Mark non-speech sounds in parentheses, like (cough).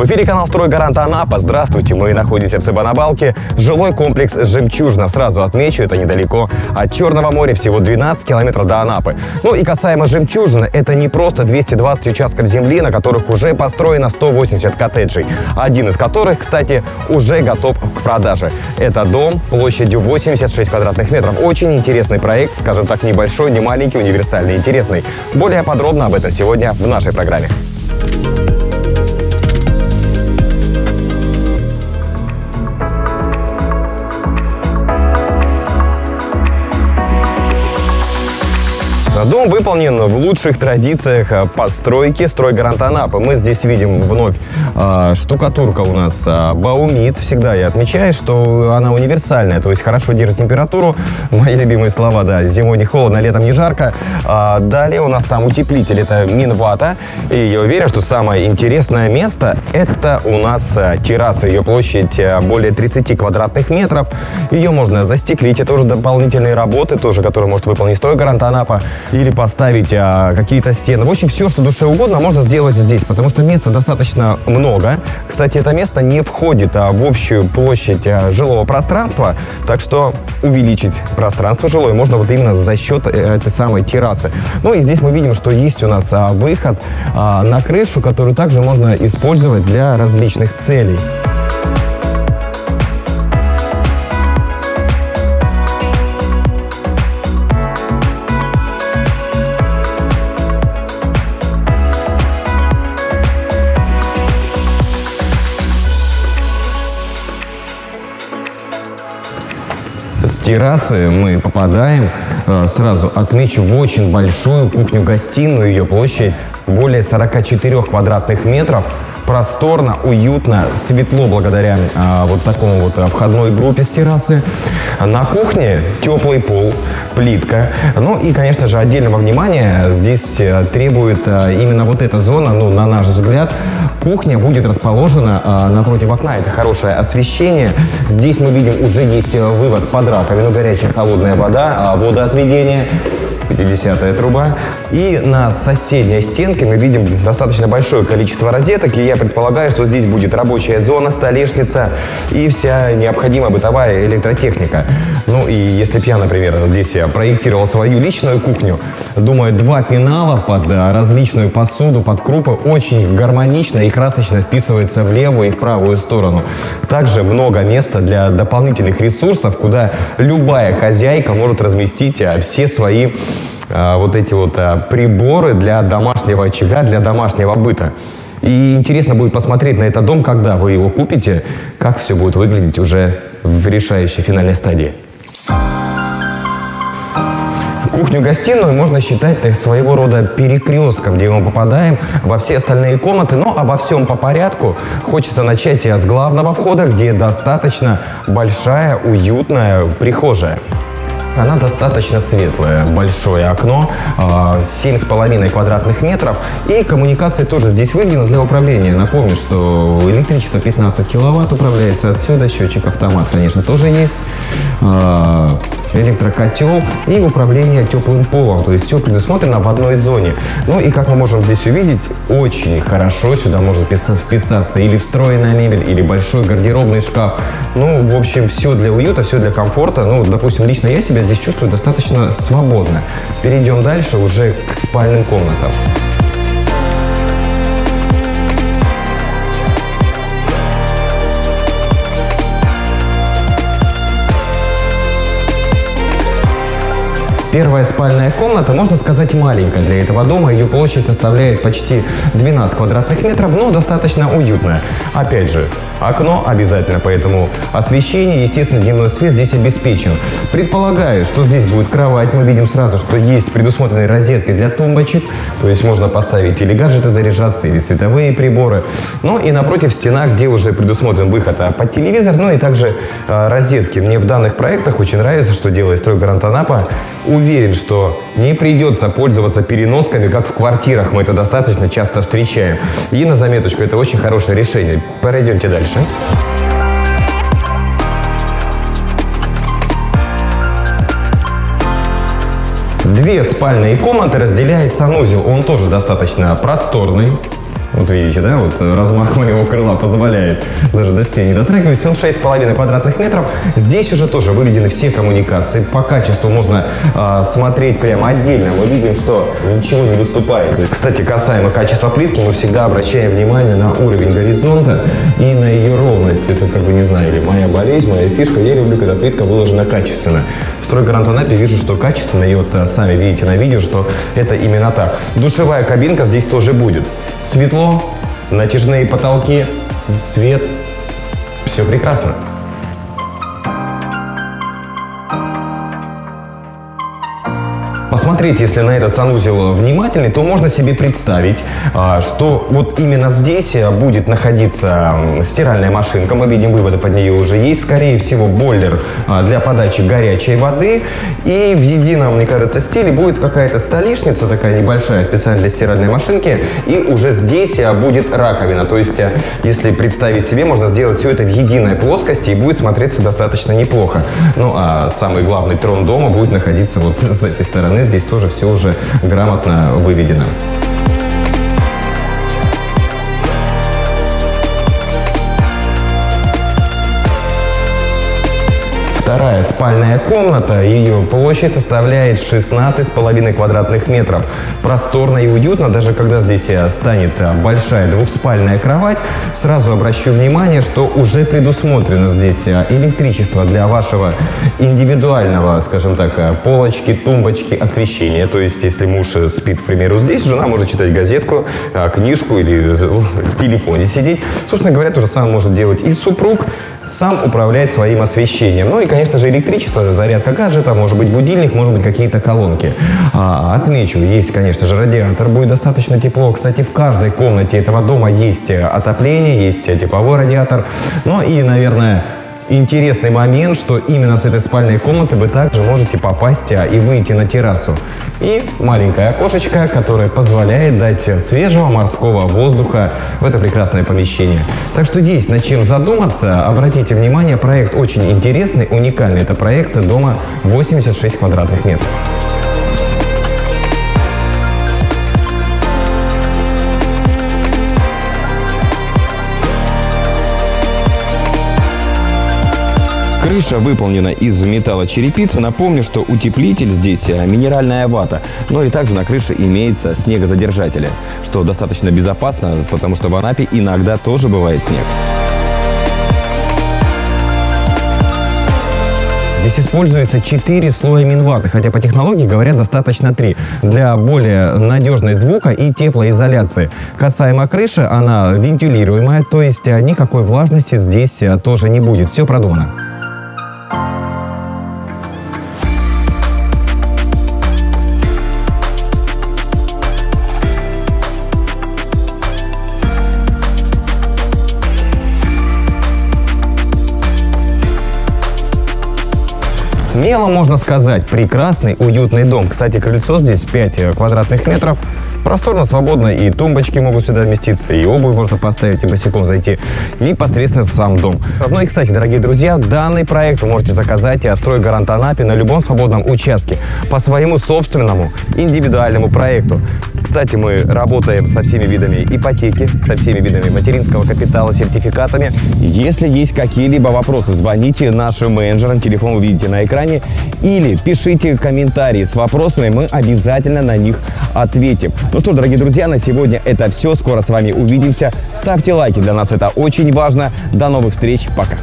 В эфире канал «Стройгарант Анапа». Здравствуйте, мы находимся в Цыбанабалке. Жилой комплекс «Жемчужина». Сразу отмечу, это недалеко от Черного моря, всего 12 километров до Анапы. Ну и касаемо «Жемчужина», это не просто 220 участков земли, на которых уже построено 180 коттеджей. Один из которых, кстати, уже готов к продаже. Это дом площадью 86 квадратных метров. Очень интересный проект, скажем так, небольшой, не маленький, универсальный, интересный. Более подробно об этом сегодня в нашей программе. Дом выполнен в лучших традициях э, постройки стройгарант Анапы. Мы здесь видим вновь э, штукатурка у нас э, Баумит. Всегда я отмечаю, что она универсальная, то есть хорошо держит температуру. Мои любимые слова, да, зимой не холодно, летом не жарко. А далее у нас там утеплитель, это Минвата. И я уверен, что самое интересное место это у нас терраса. Ее площадь более 30 квадратных метров. Ее можно застеклить, это уже дополнительные работы, тоже, которые может выполнить стройгарант Анапа или поставить а, какие-то стены. В общем, все, что душе угодно, можно сделать здесь, потому что места достаточно много. Кстати, это место не входит а, в общую площадь а, жилого пространства, так что увеличить пространство жилое можно вот именно за счет э, этой самой террасы. Ну и здесь мы видим, что есть у нас а, выход а, на крышу, которую также можно использовать для различных целей. Террасы мы попадаем, э, сразу отмечу, в очень большую кухню-гостиную. Ее площадь более 44 квадратных метров. Просторно, уютно, светло благодаря а, вот такому вот входной группе с террасы. На кухне теплый пол, плитка. Ну и, конечно же, отдельного внимания здесь э, требует а, именно вот эта зона, ну, на наш взгляд, Кухня будет расположена а, напротив окна. Это хорошее освещение. Здесь мы видим уже есть э, вывод под раковину, горячая холодная вода, а, водоотведение. 50 труба. И на соседней стенке мы видим достаточно большое количество розеток. И я предполагаю, что здесь будет рабочая зона, столешница и вся необходимая бытовая электротехника. Ну и если бы я, например, здесь я проектировал свою личную кухню, думаю, два пенала под э, различную посуду, под крупы очень гармонично и красочно вписывается в левую и в правую сторону. Также много места для дополнительных ресурсов, куда любая хозяйка может разместить э, все свои а, вот эти вот а, приборы для домашнего очага, для домашнего быта. И интересно будет посмотреть на этот дом, когда вы его купите, как все будет выглядеть уже в решающей финальной стадии. Кухню-гостиную можно считать своего рода перекрестком, где мы попадаем во все остальные комнаты, но обо всем по порядку. Хочется начать с главного входа, где достаточно большая, уютная прихожая. Она достаточно светлая, большое окно, 7,5 а, квадратных метров. И коммуникации тоже здесь выделены для управления. Напомню, что электричество 15 киловатт управляется отсюда, счетчик автомат, конечно, тоже есть. Электрокотел и управление теплым полом. То есть все предусмотрено в одной зоне. Ну и как мы можем здесь увидеть, очень хорошо сюда может вписаться или встроенная мебель, или большой гардеробный шкаф. Ну, в общем, все для уюта, все для комфорта. Ну, допустим, лично я себя здесь чувствую достаточно свободно. Перейдем дальше уже к спальным комнатам. Первая спальная комната, можно сказать, маленькая для этого дома. Ее площадь составляет почти 12 квадратных метров, но достаточно уютная. Опять же, окно обязательно, поэтому освещение, естественно, дневной свет здесь обеспечен. Предполагаю, что здесь будет кровать. Мы видим сразу, что есть предусмотренные розетки для тумбочек. То есть можно поставить или гаджеты заряжаться, или световые приборы. Ну и напротив стена, где уже предусмотрен выход а, под телевизор, ну и также э, розетки. Мне в данных проектах очень нравится, что делает стройгарант Анапа уверен, что не придется пользоваться переносками, как в квартирах. Мы это достаточно часто встречаем. И на заметочку, это очень хорошее решение. Пройдемте дальше. Две спальные комнаты разделяет санузел. Он тоже достаточно просторный. Вот видите, да, вот размах моего крыла позволяет даже до стены дотрагивать. Он 6,5 квадратных метров. Здесь уже тоже выведены все коммуникации. По качеству можно э, смотреть прямо отдельно. Мы видим, что ничего не выступает. Кстати, касаемо качества плитки, мы всегда обращаем внимание на уровень горизонта и на ее ровность. Это, как бы, не знаю, или моя болезнь, моя фишка. Я люблю, когда плитка выложена качественно. Стройгарант Анапе вижу, что качественно. И вот а, сами видите на видео, что это именно так. Душевая кабинка здесь тоже будет. Светло натяжные потолки, свет. Все прекрасно. Посмотреть, если на этот санузел внимательный, то можно себе представить, а, что вот именно здесь э, будет находиться стиральная машинка. Мы видим, выводы под нее уже есть. Скорее всего, бойлер а, для подачи горячей воды. И в едином, мне кажется, стиле будет какая-то столешница такая небольшая, специально для стиральной машинки. И уже здесь э, будет раковина. То есть, э, если представить себе, можно сделать все это в единой плоскости и будет смотреться достаточно неплохо. Ну, а самый главный трон дома будет находиться вот (laughs) с этой стороны здесь тоже все уже грамотно выведено. Вторая спальная комната, ее площадь составляет 16,5 квадратных метров. Просторно и уютно, даже когда здесь э, станет э, большая двухспальная кровать. Сразу обращу внимание, что уже предусмотрено здесь э, электричество для вашего индивидуального, скажем так, полочки, тумбочки, освещения. То есть, если муж спит, к примеру, здесь, жена может читать газетку, книжку или в телефоне сидеть. Собственно говоря, то же самое может делать и супруг сам управлять своим освещением. Ну и, конечно же, электричество, зарядка гаджета, может быть будильник, может быть какие-то колонки. А, отмечу, есть, конечно же, радиатор, будет достаточно тепло. Кстати, в каждой комнате этого дома есть отопление, есть тепловой радиатор. Ну и, наверное, интересный момент, что именно с этой спальной комнаты вы также можете попасть а, и выйти на террасу. И маленькое окошечко, которое позволяет дать свежего морского воздуха в это прекрасное помещение. Так что есть над чем задуматься. Обратите внимание, проект очень интересный, уникальный. Это проект дома 86 квадратных метров. Крыша выполнена из металлочерепицы. Напомню, что утеплитель здесь э, минеральная вата. Но и также на крыше имеется снегозадержатели, что достаточно безопасно, потому что в Анапе иногда тоже бывает снег. Здесь используется 4 слоя минваты, хотя по технологии говорят достаточно 3, для более надежной звука и теплоизоляции. Касаемо крыши, она вентилируемая, то есть э, никакой влажности здесь э, тоже не будет. Все продумано. Смело можно сказать, прекрасный, уютный дом. Кстати, крыльцо здесь 5 э, квадратных метров. Просторно, свободно, и тумбочки могут сюда вместиться, и обувь можно поставить, и босиком зайти непосредственно в сам дом. Ну и, кстати, дорогие друзья, данный проект вы можете заказать и отстроить гарант Анапе на любом свободном участке по своему собственному индивидуальному проекту. Кстати, мы работаем со всеми видами ипотеки, со всеми видами материнского капитала, сертификатами. Если есть какие-либо вопросы, звоните нашим менеджерам, телефон вы видите на экране, или пишите комментарии с вопросами, мы обязательно на них ответим. Ну что дорогие друзья, на сегодня это все. Скоро с вами увидимся. Ставьте лайки, для нас это очень важно. До новых встреч, пока.